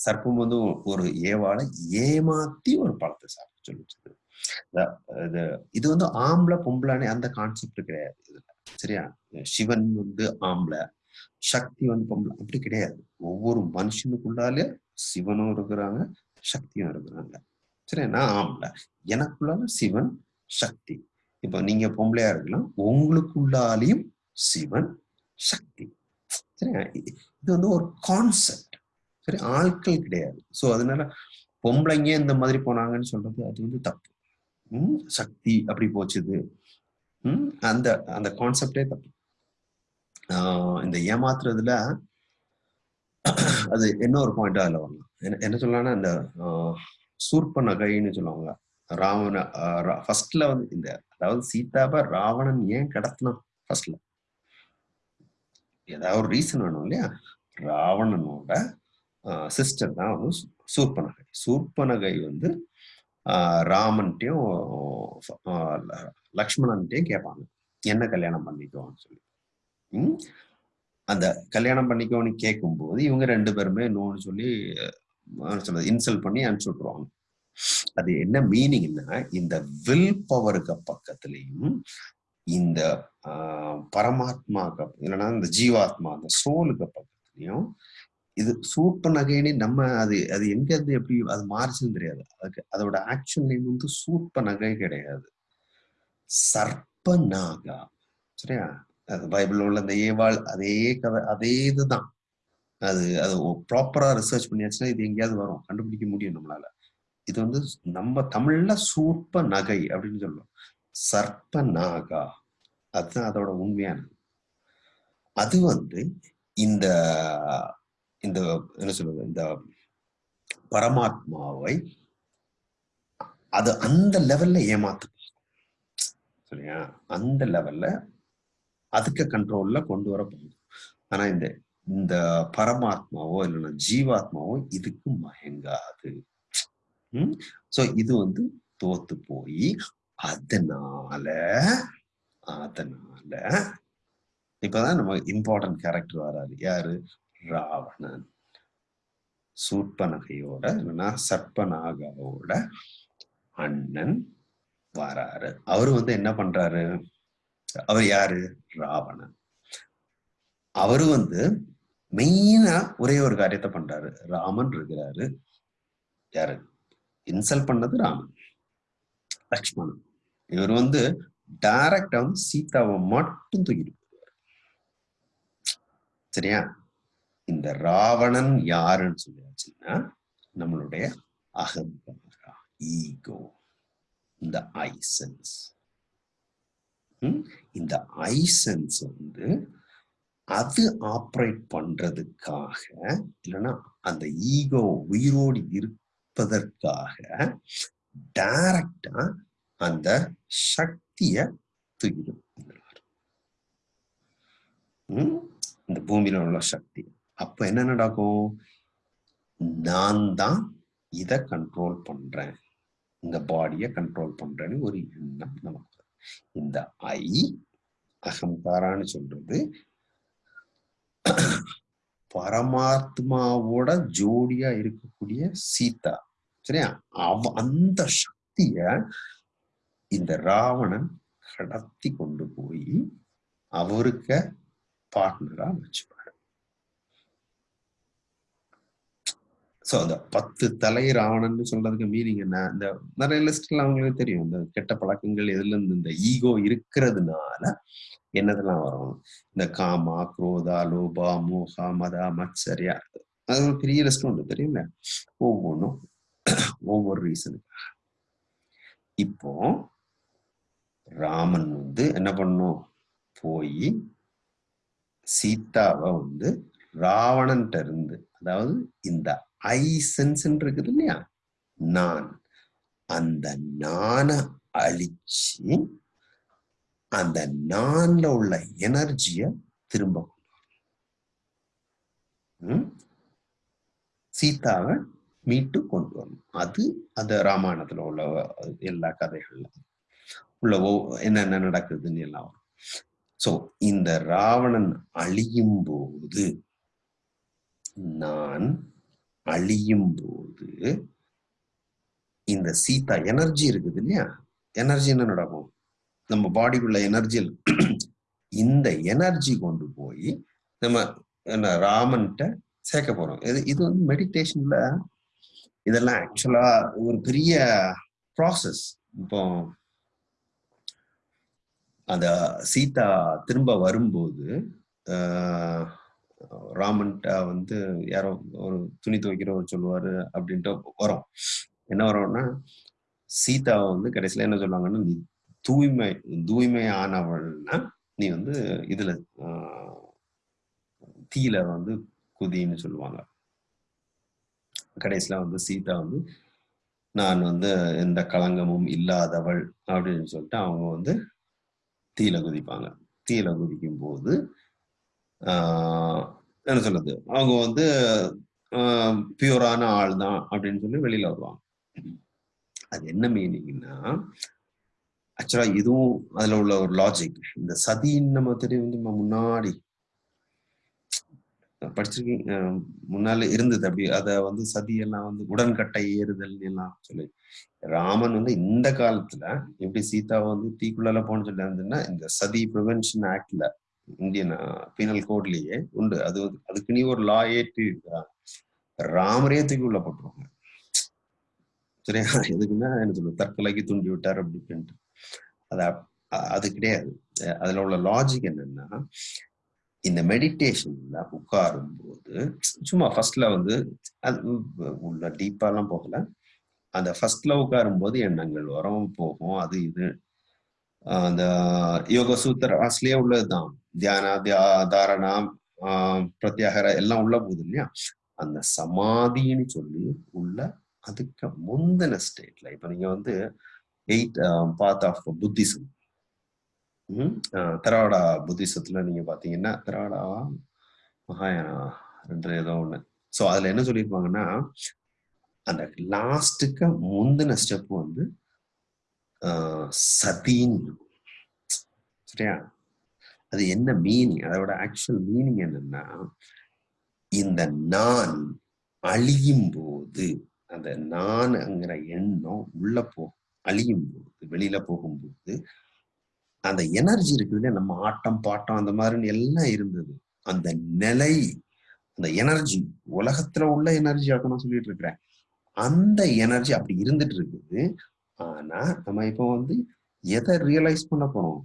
சர்ப்பம் வந்து ஒரு ஏவாளை ஏமாத்தி ஒரு பழத்தை சாப்பிட சொல்லிச்சுது. இது இது வந்து ஆம்பளை பொம்பளைன்னு அந்த கான்செப்ட் கிடையாது இதுல. சரியா? சிவன் வந்து ஆம்பளை சக்தி வந்து பொம்பளை அப்படி கிடையாது. ஒவ்வொரு மனுஷனுக்குள்ளாலே சிவனும் இருக்கிறாங்க சக்தியும் இருக்கிறாங்க. சரி நான் ஆம்பளை எனக்குள்ளால சிவன் சக்தி. இப்போ நீங்க பொம்பளையா இருக்கலாம் உங்களுக்குள்ளாலையும் சிவன் சக்தி. சரியா இது வந்து ஒரு கான்செப்ட் சரி ஆட்கள் கிடையாது. ஸோ அதனால பொம்பளைங்க இந்த மாதிரி போனாங்கன்னு சொல்றது அது வந்து தப்பு. உம் சக்தி அப்படி போச்சுது. உம் அந்த அந்த கான்செப்டே தப்பு. இந்த ஏமாத்துறதுல அது என்ன ஒரு பாயிண்டா அதில் வரலாம். என்ன என்ன சொல்லலாம்னா இந்த சூர்ப நகைன்னு சொல்லுவாங்க. ராவண ஃபர்ஸ்ட்ல வந்து இந்த அதாவது சீதாவை ராவணன் ஏன் கடத்தினான் ஃபர்ஸ்ட்ல ஏதாவது ஒரு ரீசன் வேணும் இல்லையா? ராவணனோட சிஸ்டர் தான் வந்து சூர்பனகை சூர்பனகை வந்து ராமன்ட்டையும் லக்ஷ்மணன்ட்டையும் கேட்பாங்க என்ன கல்யாணம் பண்ணிக்கோன்னு சொல்லி. உம் அந்த கல்யாணம் பண்ணிக்கோன்னு கேட்கும்போது இவங்க ரெண்டு பேருமே நோன்னு சொல்லி சொல்றது இன்சல்ட் பண்ணி அனுப்பிச்சு விட்டுருவாங்க. அது என்ன மீனிங்னா இந்த வில் பவருக்கு பக்கத்துலயும் இந்த பரமாத்மாக்கு இல்லைன்னா இந்த ஜீவாத்மா அந்த சோலுக்கு பக்கத்துலயும் இது சூப்ப நகைன்னு நம்ம அது அது எங்க இருந்து எப்படி அது மாறிச்சுன்னு தெரியாது. அதுக்கு அதோட ஆக்சுவல் நேம் வந்து சூப்ப நகை கிடையாது. சர்ப்ப நாகா. சரியா? அது பைபிள் உள்ள அந்த ஏவாள் அதே கதை அதே இதுதான். அது அது ப்ராப்பரா ரிசர்ச் பண்ணியாச்சுன்னா இது எங்கேயாவது வரும். கண்டுபிடிக்க முடியும் நம்மளால. இது வந்து நம்ம தமிழ்ல சூப்ப நகை அப்படின்னு சொல்லுவோம். சர்ப்ப நாகா. அதுதான் அதோட உண்மையானது. அது வந்து இந்த இந்த என்ன சொல்றது இந்த பரமாத்மாவை அது அந்த லெவல்ல ஏமாத்து சரியா? அந்த லெவல்ல அதுக்கு கண்ட்ரோல்ல கொண்டு வர போகுது ஆனா இந்த இந்த பரமாத்மாவோ இல்லைன்னா ஜீவாத்மாவோ இதுக்கு மயங்காது. உம் சோ இது வந்து தோத்து போய் அதனால அதனால இப்பதான் நம்ம இம்பார்ட்டன்ட் கேரக்டர் வராது யாரு? ராவணன். சூர்பனகையோட இல்லைன்னா சர்ப்பநாகாவோட அண்ணன் வராரு. அவரு வந்து என்ன பண்றாரு? அவர் யாரு? ராவணன். அவரு வந்து மெயினா ஒரே ஒரு காரியத்தை பண்றாரு. ராமன் இருக்கிறாரு. யாரு? இன்சல்ட் பண்ணது ராமன். லக்ஷ்மணன். இவர் வந்து டைரக்டா வந்து சீதாவை மட்டும் தூக்கிட்டு சரியா? இந்த ராவணன் யாருன்னு சொல்லியாச்சுன்னா நம்மளுடைய அகங்காரா ஈகோ இந்த ஐசன்ஸ் இந்த ஐசன்ஸ் வந்து அது ஆப்ரேட் பண்றதுக்காக இல்லைன்னா அந்த ஈகோ உயிரோடு இருப்பதற்காக டைரக்டா அந்த சக்திய தூக்கிடும். இந்த பூமியில உள்ள சக்தி. அப்ப என்ன நடக்கும்? நான் தான் இத கண்ட்ரோல் பண்றேன். இந்த பாடிய கண்ட்ரோல் பண்றேன்னு ஒரு எண்ணம் நமக்கு இந்த ஐ அகங்காரான்னு சொல்றது பரமாத்மாவோட ஜோடியா இருக்கக்கூடிய சீதா. சரியா? அவ அந்த சக்திய இந்த ராவணன் கடத்தி கொண்டு போய் அவருக்கு பார்ட்னரா வச்சுப்பாரு ஸோ அந்த பத்து தலை ராவணன் சொல்றதுக்கு மீனிங் என்ன? இந்த நிறைய லிஸ்ட்ல அவங்களுக்கு தெரியும். இந்த கெட்ட பழக்கங்கள் எதுல இருந்து இந்த ஈகோ இருக்கிறதுனால என்னதெல்லாம் வரும்? இந்த காமா குரோதா லோபா மோகா மதா மத்சரியா. அது ஒரு பெரிய லிஸ்ட் ஒன்று தெரியுங்களா ஒவ்வொன்றும் ஒவ்வொரு ரீசனுக்காக இப்போ ராமன் வந்து என்ன பண்ணும்? போய் சீதாவை வந்து ராவணன்ட்ட இருந்து அதாவது இந்த ஐ சென்ஸ் இருக்குது இல்லையா நான். அந்த நான அழிச்சு அந்த நான்ல உள்ள எனர்ஜிய திரும்ப சீதாவை மீட்டு கொண்டு வரணும். அது அந்த ராமாயணத்துல உள்ள எல்லா கதைகள்ல. உள்ள என்னென்ன நடக்குதுன்னு எல்லாம். வரும் சோ இந்த ராவணன் அழியும் போது நான் அழியும் போது இந்த சீதா எனர்ஜி இருக்குது இல்லையா? எனர்ஜி என்ன நடக்கும்? நம்ம பாடிக்குள்ள எனர்ஜி இந்த எனர்ஜி கொண்டு போய் நம்ம என்ன ராமன்கிட்ட சேர்க்க போறோம். இது இது வந்து மெடிடேஷன்ல இதெல்லாம் ஆக்சுவலா ஒரு பெரிய ப்ராசஸ் இப்போ அந்த சீதா திரும்ப வரும்போது ராமன்ட்டா வந்து யாரோ ஒரு துணி துவைக்கிறவர் சொல்லுவாரு அப்படின்ட்டு வரும். என்ன வரும்னா சீதாவை வந்து கடைசியில என்ன சொல்லுவாங்கன்னா நீ தூய்மை ஆனவள்னா நீ வந்து இதுல தீல வந்து குதின்னு சொல்லுவாங்க. கடைசியில வந்து சீதா வந்து நான் வந்து எந்த களங்கமும் இல்லாதவள் அப்படின்னு சொல்லிட்டு அவங்க வந்து தீல குதிப்பாங்க. தீல குதிக்கும் போது என்ன சொல்றது? அவங்க வந்து பியூரான ஆள் தான் அப்படின்னு சொல்லி வெளியில வருவாங்க. அது என்ன மீனிங்னா ஆக்சுவலா இதுவும் அதுல உள்ள ஒரு லாஜிக் இந்த சதின்னு நம்ம தெரியும் நம்ம முன்னாடி படிச்சிருக்கீங்க முன்னால இருந்தது அப்படி. அத வந்து சதி எல்லாம் வந்து உடன்கட்டை ஏறுதல் எல்லாம் சொல்லி. ராமன் வந்து இந்த காலத்துல எப்படி சீதா வந்து தீக்குள்ள போன்னு சொல்லி இருந்ததுன்னா இந்த சதி ப்ரிவென்ஷன் ஆக்ட்ல இந்தியன் பீனல் கோட்லயே உண்டு. அது அதுக்கு நீ ஒரு லா ஏற்றி இருக்கிறாங்க. ராமரே தூக்கி உள்ள போட்டுருவாங்க. சரியா? எதுக்குன்னா என்ன சொல்லுவோம் தற்கொலைக்கு தூண்டி விட்டார் அப்படின்ட்டு. அது அது கிடையாது. அதுல உள்ள லாஜிக் என்னன்னா இந்த மெடிடேஷன்ல உட்காரும் போது சும்மா ஃபர்ஸ்ட்ல வந்து அது உள்ள டீப்பாலாம் போகல. அந்த ஃபர்ஸ்ட்ல உட்காரும் போது எண்ணங்கள் வரும் போகும் அது இது அந்த யோக சூத்திர அஸ்லயே உள்ளதுதான். தியானா தியா தாரணா பிரத்யாகர எல்லாம் உள்ள போகுது இல்லையா? அந்த சமாதின்னு சொல்லி உள்ள அதுக்கு முந்தின ஸ்டேட்ல இப்ப நீங்க வந்து eight path of Buddhism Theravada புத்திசத்துல நீங்க பாத்தீங்கன்னா தராடா மகாயானா ரெண்டு ஏதோ ஒண்ணு. ஸோ அதுல என்ன சொல்லியிருப்பாங்கன்னா அந்த லாஸ்ட்டுக்கு முந்தின ஸ்டெப் வந்து சதின்னு சரியா? அது என்ன மீனிங் அதோட ஆக்சுவல் மீனிங் என்னன்னா இந்த நான் அழியும் போது அந்த நான்ங்கிற எண்ணம் உள்ள போ அழியும் போது வெளியில போகும்போது அந்த எனர்ஜி இருக்குது நம்ம ஆட்டம் பாட்டம் அந்த மாதிரி எல்லாம் இருந்தது. அந்த நிலை அந்த எனர்ஜி உலகத்துல உள்ள எனர்ஜி நான் சொல்லிட்டு இருக்கிறேன். அந்த எனர்ஜி அப்படி இருந்துட்டு இருக்குது. ஆனா நம்ம இப்போ வந்து எதை ரியலைஸ் பண்ண போறோம்?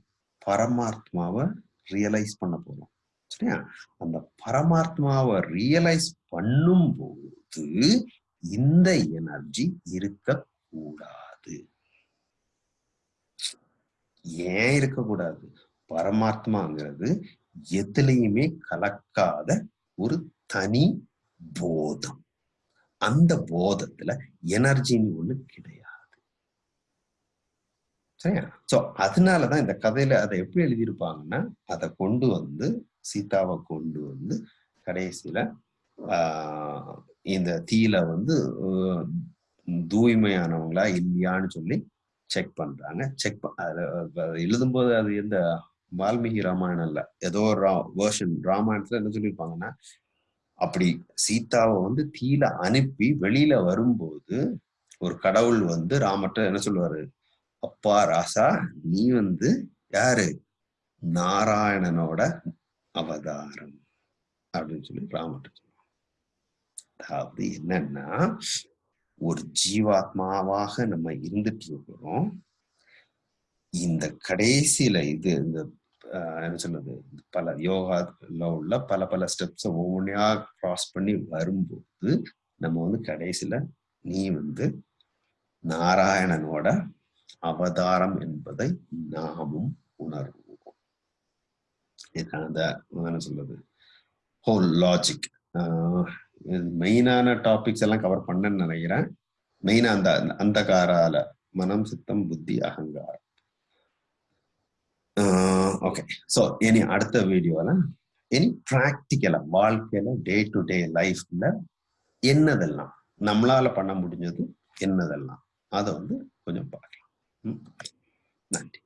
பரமாத்மாவை ரியலைஸ் பண்ண போறோம். சரியா? அந்த பரமாத்மாவை ரியலைஸ் பண்ணும் போது இந்த எனர்ஜி இருக்கக்கூடாது. ஏன் இருக்கக்கூடாது? பரமாத்மாங்கிறது எதுலையுமே கலக்காத ஒரு தனி போதம். அந்த போதத்துல எனர்ஜின்னு ஒண்ணு கிடையாது. சரியா? சோ அதனாலதான் இந்த கதையில அதை எப்படி எழுதியிருப்பாங்கன்னா அதை கொண்டு வந்து சீதாவை கொண்டு வந்து கடைசியில ஆஹ் இந்த தீல வந்து தூய்மையானவங்களா இல்லையான்னு சொல்லி செக் பண்றாங்க. செக் எழுதும்போது அது எந்த வால்மீகி ராமாயணம் இல்ல. ஏதோ ஒரு வேர்ஷன் ராமாயணத்துல என்ன சொல்லியிருப்பாங்கன்னா அப்படி சீதாவை வந்து தீல அனுப்பி வெளியில வரும்போது ஒரு கடவுள் வந்து ராமட்ட என்ன சொல்லுவாரு? அப்பா ராசா நீ வந்து யாரு? நாராயணனோட அவதாரம். அப்படின்னு சொல்லி ராமட்ட சொல்லுவாங்க அதாவது என்னன்னா ஒரு ஜீவாத்மாவாக நம்ம இருந்துட்டு இருக்கிறோம். இந்த கடைசியில இது இந்த என்ன சொல்றது பல யோகால உள்ள பல பல ஸ்டெப்ஸை ஒவ்வொன்றையா கிராஸ் பண்ணி வரும்போது நம்ம வந்து கடைசியில நீ வந்து நாராயணனோட அவதாரம் என்பதை நாமும் உணர்வோம். இதுக்கான அந்த என்ன சொல்றது? ஹோல் லாஜிக் மெயினான டாபிக்ஸ் எல்லாம் கவர் பண்ணேன்னு நினைக்கிறேன். மெயினா அந்த அந்த காரால மனம் சித்தம் புத்தி அகங்காரம். ஓகே ஸோ இனி அடுத்த வீடியோல இனி ப்ராக்டிக்கலா வாழ்க்கையில டே டு டே லைஃப்ல என்னதெல்லாம் நம்மளால பண்ண முடிஞ்சது என்னதெல்லாம் அதை வந்து கொஞ்சம் பார்க்கலாம். ん？なんで？